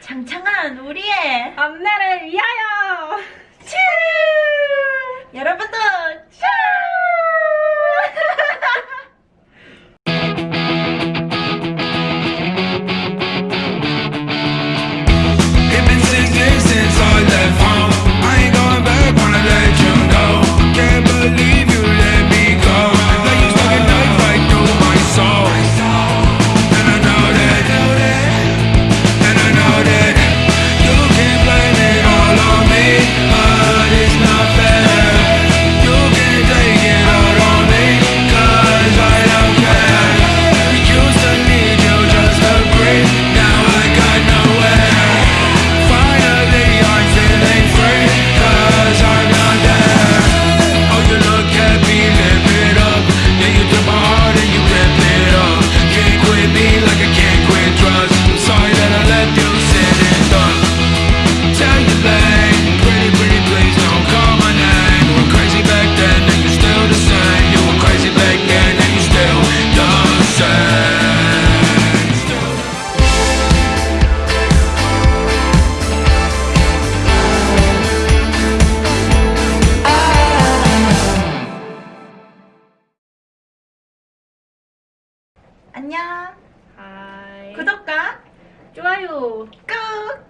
장창한 우리의 엄마를 위하여! 치 여러분도 안녕 하이. 구독과 좋아요. 꾹